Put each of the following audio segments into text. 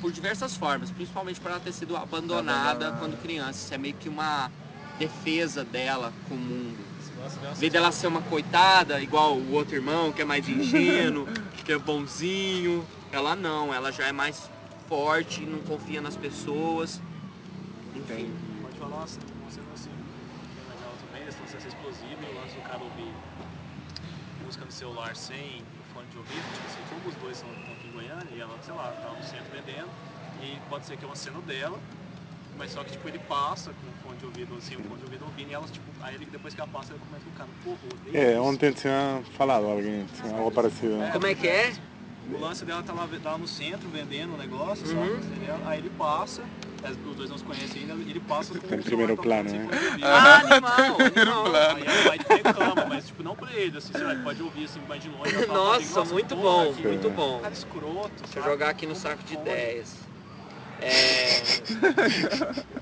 por diversas formas, principalmente por ela ter sido abandonada, quando criança. Isso é meio que uma defesa dela com o mundo. Em vez dela ser uma coitada, igual o outro irmão, que é mais ingênuo, que é bonzinho, ela não, ela já é mais forte, não confia nas pessoas. Enfim. Pode falar uma cena assim, bem legal também, e o lance do cara ouvir música no celular sem fone de ouvido, tipo assim, como os dois estão e ela, sei lá, tá no centro vendendo, e pode ser que é uma cena dela, mas só que tipo ele passa com o fone de ouvido, assim, o fone de ouvido ouvindo, e ela, tipo, aí ele, depois que ela passa, ele comenta com o cara, porra, odeio É, isso. ontem tinha falado alguém, tinha algo parecido. né? Como é que é? O lance dela tá lá, tá lá no centro vendendo o negócio, Uhum. sabe? Aí ele passa, os dois não se conhecem ainda, ele passa com o primeiro celular plano, né? Ah, animal, animal. Aí ela vai e reclama, mas assim, sei lá, pode ouvir assim, mais de longe. Nossa, "Nossa, muito porra, bom, que muito bom. Cara escroto, Deixa eu sabe? jogar aqui no Como saco de pode? ideias. É...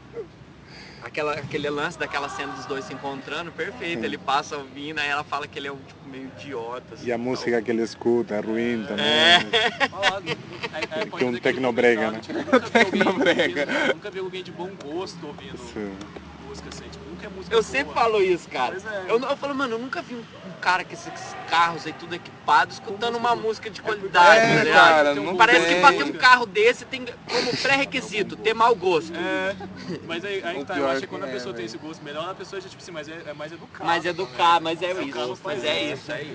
Aquela, aquele lance daquela cena dos dois se encontrando, perfeito. Ele passa ouvindo, aí ela fala que ele é um tipo, meio idiota. assim, E a música que ele escuta é ruim também. É. Fala, aí- aí pode Tem um tecnobrega, né? Tipo, nunca vi alguém Tecnobrega. ouvindo- Nunca vi alguém de bom gosto ouvindo Sim. Música assim, tipo, nunca é música Eu boa. sempre falo isso, cara. Pois é. Eu, eu falo, mano, eu nunca vi um, um cara com esses carros aí tudo equipado escutando uma música de porque- qualidade, É, tá ligado? cara, Tem um não Parece que tem. pra ter um carro desse tem como pré-requisito ter mau gosto. É, mas aí, aí tá, eu acho que que quando a é, pessoa tem esse gosto melhor, a pessoa já, tipo assim, mas é, é mais educada. Mas educar, mas é O carro isso. Mas é isso. isso, é isso.